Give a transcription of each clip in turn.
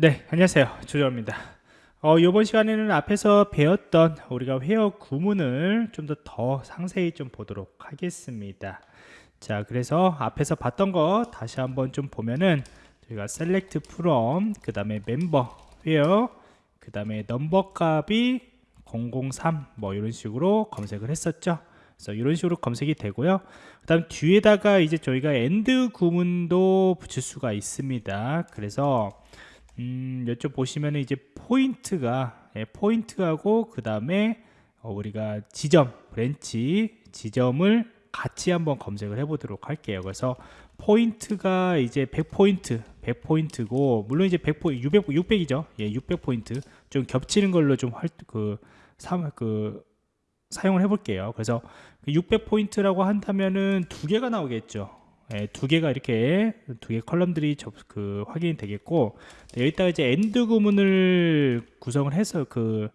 네, 안녕하세요. 조정입니다. 어, 이번 시간에는 앞에서 배웠던 우리가 회어 구문을 좀더더 상세히 좀 보도록 하겠습니다. 자, 그래서 앞에서 봤던 거 다시 한번 좀 보면은 저희가 select from, 그 다음에 member, 회어, 그 다음에 넘버 값이 003, 뭐 이런 식으로 검색을 했었죠. 그래서 이런 식으로 검색이 되고요. 그 다음 뒤에다가 이제 저희가 end 구문도 붙일 수가 있습니다. 그래서 음, 이쪽 보시면 이제 포인트가 예, 포인트하고 그 다음에 어, 우리가 지점 branch 지점을 같이 한번 검색을 해 보도록 할게요. 그래서 포인트가 이제 100포인트 100포인트고 물론 이제 100포 600 600이죠. 예, 600포인트 좀 겹치는 걸로 좀할그 그 사용을 해 볼게요. 그래서 600포인트라고 그 한다면은 두 개가 나오겠죠. 예, 두 개가 이렇게 두 개 column들이 접, 그 확인이 되겠고 네, 여기다가 이제 AND 구문을 구성을 해서 그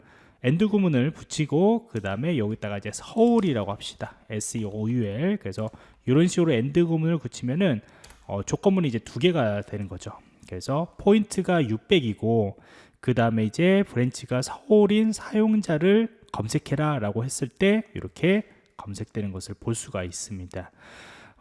AND 구문을 붙이고 그 다음에 여기다가 이제 서울이라고 합시다. SEOUL 그래서 이런 식으로 AND 구문을 붙이면은 어, 조건문이 이제 두 개가 되는 거죠. 그래서 포인트가 600이고 그 다음에 이제 branch가 서울인 사용자를 검색해라 라고 했을 때 이렇게 검색되는 것을 볼 수가 있습니다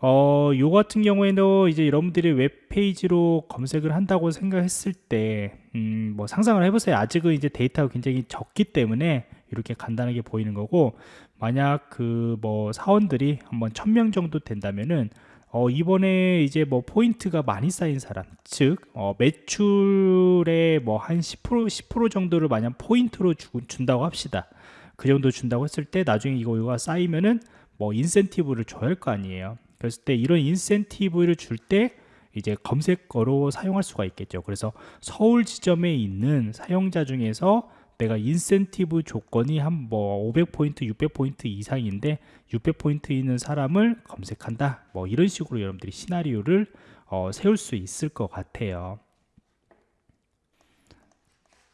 어, 요 같은 경우에는 이제 여러분들이 웹페이지로 검색을 한다고 생각했을 때, 음, 뭐 상상을 해보세요. 아직은 이제 데이터가 굉장히 적기 때문에 이렇게 간단하게 보이는 거고, 만약 그 뭐 사원들이 한번 천 명 정도 된다면은, 어, 이번에 이제 뭐 포인트가 많이 쌓인 사람, 즉, 어, 매출의 뭐 한 10%, 10% 정도를 만약 포인트로 주, 준다고 합시다. 그 정도 준다고 했을 때 나중에 이거 이거가 쌓이면은 뭐 인센티브를 줘야 할 거 아니에요. 그랬을 때 이런 인센티브를 줄 때 이제 검색어로 사용할 수가 있겠죠. 그래서 서울 지점에 있는 사용자 중에서 내가 인센티브 조건이 한 뭐 500포인트 600포인트 이상인데 600포인트 있는 사람을 검색한다. 뭐 이런 식으로 여러분들이 시나리오를 어, 세울 수 있을 것 같아요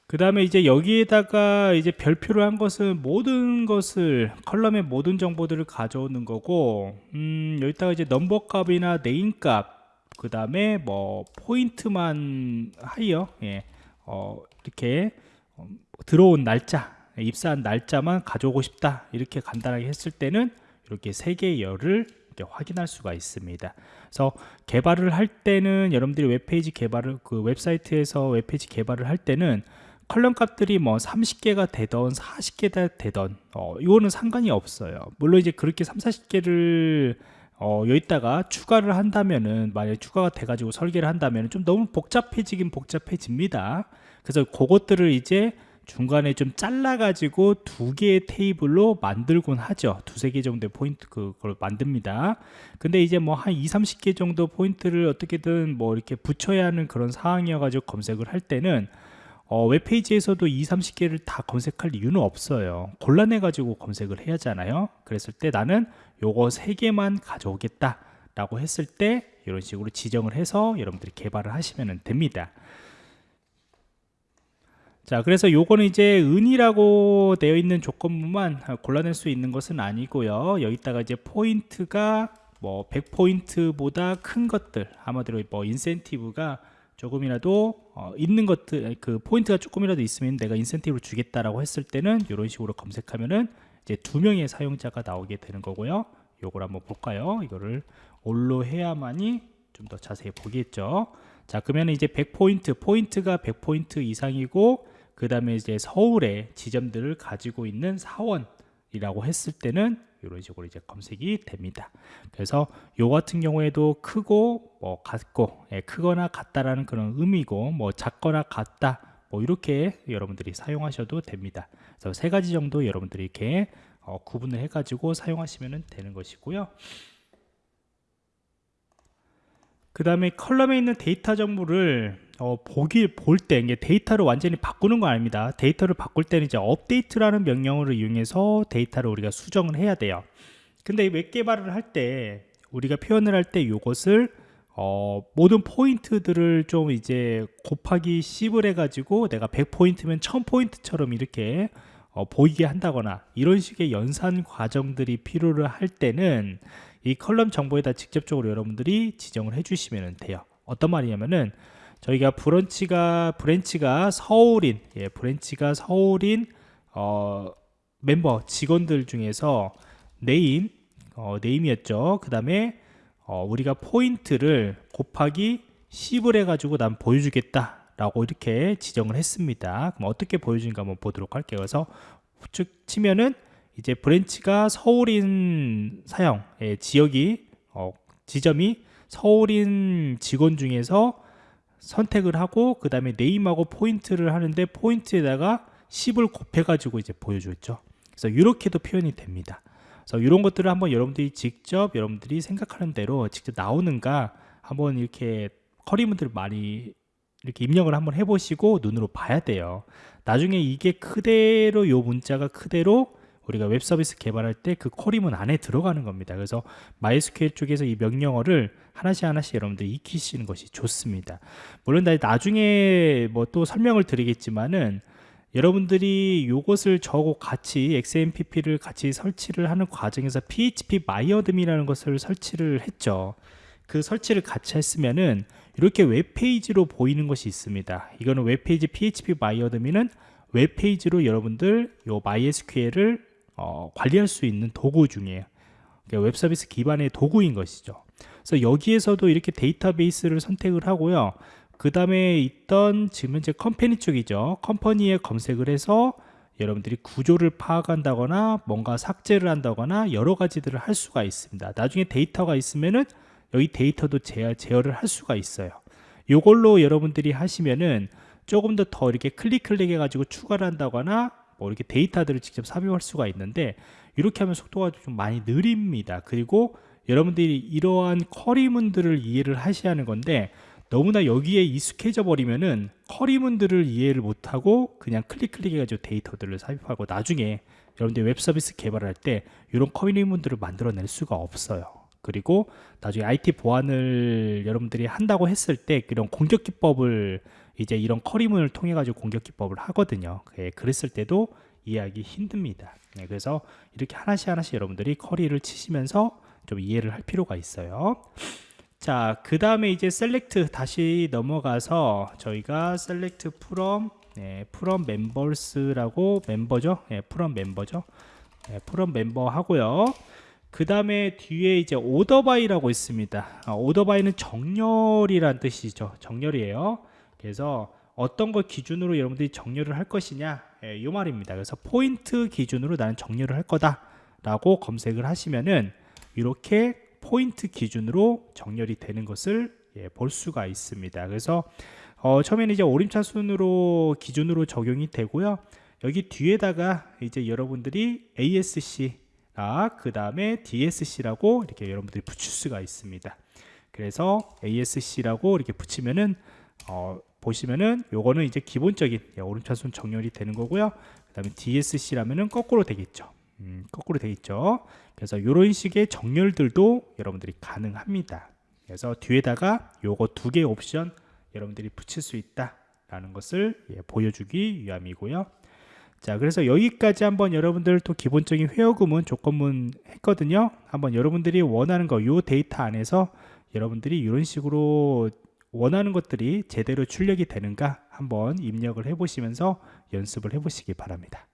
그 다음에 이제 여기에다가 이제 별표를 한 것은 모든 것을 column의 모든 정보들을 가져오는 거고 음, 여기다가 이제 number 값이나 name 값 그 다음에 뭐 포인트만 하이어 예, 어, 이렇게 어, 들어온 날짜 입사한 날짜만 가져오고 싶다 이렇게 간단하게 했을 때는 이렇게 세 개의 열을 확인할 수가 있습니다. 그래서 개발을 할 때는 여러분들이 웹페이지 개발을 그 웹사이트에서 웹페이지 개발을 할 때는 컬럼 값들이 뭐 30개가 되던 40개가 되던 어, 이거는 상관이 없어요. 물론 이제 그렇게 3, 40개를 어, 여기다가 추가를 한다면은 만약에 추가가 돼 가지고 설계를 한다면 좀 너무 복잡해지긴 복잡해집니다. 그래서 그것들을 이제 중간에 좀 잘라 가지고 두 개의 테이블로 만들곤 하죠. 두세 개 정도의 포인트 그걸 만듭니다. 근데 이제 뭐 한 2, 30개 정도 포인트를 어떻게든 뭐 이렇게 붙여야 하는 그런 상황이어 가지고 검색을 할 때는 어, 웹페이지에서도 2, 30개를 다 검색할 이유는 없어요. 곤란해 가지고 검색을 해야 하잖아요. 그랬을 때 나는 요거 3개만 가져오겠다 라고 했을 때 이런 식으로 지정을 해서 여러분들이 개발을 하시면 됩니다. 자 그래서 요거는 이제 은이라고 되어 있는 조건부만 골라낼 수 있는 것은 아니고요. 여기다가 이제 포인트가 뭐 100포인트보다 큰 것들 아마도 뭐 인센티브가 조금이라도 어, 있는 것들 그 포인트가 조금이라도 있으면 내가 인센티브를 주겠다라고 했을 때는 이런 식으로 검색하면은 이제 두 명의 사용자가 나오게 되는 거고요. 요걸 한번 볼까요? 이거를 all로 해야만이 좀 더 자세히 보겠죠. 자, 그러면 이제 100포인트, 포인트가 100포인트 이상이고 그 다음에 이제 서울에 지점들을 가지고 있는 사원이라고 했을 때는 이런 식으로 이제 검색이 됩니다. 그래서 요 같은 경우에도 크고 뭐 같고 예, 크거나 같다라는 그런 의미고 뭐 작거나 같다 뭐 이렇게 여러분들이 사용하셔도 됩니다. 그래서 세 가지 정도 여러분들이 이렇게 어, 구분을 해가지고 사용하시면 되는 것이고요. 그 다음에 column에 있는 데이터 정보를 어, 보기 볼 때 이게 데이터를 완전히 바꾸는 거 아닙니다. 데이터를 바꿀 때는 이제 update라는 명령어를 이용해서 데이터를 우리가 수정을 해야 돼요. 근데 웹 개발을 할 때 우리가 표현을 할 때 이것을 어, 모든 포인트들을 좀 이제 곱하기 10을 해가지고 내가 100포인트면 1000포인트처럼 이렇게 어, 보이게 한다거나 이런 식의 연산 과정들이 필요를 할 때는 이 column 정보에다 직접적으로 여러분들이 지정을 해주시면 돼요. 어떤 말이냐면은 저희가 branch가 branch가 서울인 예, branch가 서울인 어, 멤버 직원들 중에서 name 어, name이었죠. 그 다음에 어, 우리가 포인트를 곱하기 10을 해가지고 난 보여주겠다 라고 이렇게 지정을 했습니다. 그럼 어떻게 보여주는가 한번 보도록 할게요. 그래서 쭉 치면은 이제 branch가 서울인 사용 예, 지역이 어, 지점이 서울인 직원 중에서 선택을 하고 그 다음에 name하고 포인트를 하는데 포인트에다가 10을 곱해가지고 이제 보여줬죠. 그래서 이렇게도 표현이 됩니다. 그래서 이런 것들을 한번 여러분들이 직접 여러분들이 생각하는 대로 직접 나오는가 한번 이렇게 커리문들을 많이 이렇게 입력을 한번 해보시고 눈으로 봐야 돼요. 나중에 이게 그대로 요 문자가 그대로 우리가 웹 서비스 개발할 때그 커리문 안에 들어가는 겁니다. 그래서 MySQL 쪽에서 이 명령어를 하나씩 하나씩 여러분들이 익히시는 것이 좋습니다. 물론 나중에 뭐 또 설명을 드리겠지만은 여러분들이 이것을 저거 같이 XAMPP를 같이 설치를 하는 과정에서 phpMyAdmin이라는 것을 설치를 했죠. 그 설치를 같이 했으면은 이렇게 웹페이지로 보이는 것이 있습니다. 이거는 웹페이지 phpMyAdmin은 웹페이지로 여러분들 요 MySQL을 어, 관리할 수 있는 도구 중이에요. 그러니까 웹 서비스 기반의 도구인 것이죠. 그래서 여기에서도 이렇게 데이터베이스를 선택을 하고요. 그 다음에 있던 지금 현재 company 쪽이죠. company에 검색을 해서 여러분들이 구조를 파악한다거나 뭔가 삭제를 한다거나 여러 가지들을 할 수가 있습니다. 나중에 데이터가 있으면은 여기 데이터도 제어, 제어를 할 수가 있어요. 이걸로 여러분들이 하시면은 조금 더 더 이렇게 클릭 클릭 해 가지고 추가를 한다거나 뭐 이렇게 데이터들을 직접 삽입할 수가 있는데 이렇게 하면 속도가 좀 많이 느립니다. 그리고 여러분들이 이러한 query문들을 이해를 하셔야 하는 건데 너무나 여기에 익숙해져 버리면은 query문들을 이해를 못하고 그냥 클릭 클릭 해가지고 데이터들을 삽입하고 나중에 여러분들 웹 서비스 개발할 때 이런 query문들을 만들어낼 수가 없어요. 그리고 나중에 IT 보안을 여러분들이 한다고 했을 때 그런 공격 기법을 이제 이런 query문을 통해 가지고 공격 기법을 하거든요. 예, 그랬을 때도 이해하기 힘듭니다. 네, 그래서 이렇게 하나씩 하나씩 여러분들이 query를 치시면서 좀 이해를 할 필요가 있어요. 자, 그 다음에 이제 select 다시 넘어가서 저희가 select from 네, from members라고 member죠. 네, from member죠. 네, from member 하고요. 그 다음에 뒤에 이제 order by라고 있습니다. 아, order by는 정렬이란 뜻이죠. 정렬이에요. 그래서 어떤 걸 기준으로 여러분들이 정렬을 할 것이냐 예, 이 말입니다. 그래서 포인트 기준으로 나는 정렬을 할 거다 라고 검색을 하시면은 이렇게 포인트 기준으로 정렬이 되는 것을 예, 볼 수가 있습니다. 그래서 어, 처음에는 이제 오림차 순으로 기준으로 적용이 되고요. 여기 뒤에다가 이제 여러분들이 ASC 아, 그 다음에 DSC라고 이렇게 여러분들이 붙일 수가 있습니다. 그래서 ASC라고 이렇게 붙이면은 어, 보시면은 요거는 이제 기본적인 예, 오른차순 정렬이 되는 거고요. 그 다음에 DSC라면은 거꾸로 되겠죠. 음, 거꾸로 되겠죠. 그래서 이런 식의 정렬들도 여러분들이 가능합니다. 그래서 뒤에다가 요거 두 개의 옵션 여러분들이 붙일 수 있다 라는 것을 예, 보여주기 위함이고요. 자 그래서 여기까지 한번 여러분들 또 기본적인 회어구문 조건문 했거든요. 한번 여러분들이 원하는 거 요 데이터 안에서 여러분들이 이런 식으로 원하는 것들이 제대로 출력이 되는가 한번 입력을 해 보시면서 연습을 해 보시기 바랍니다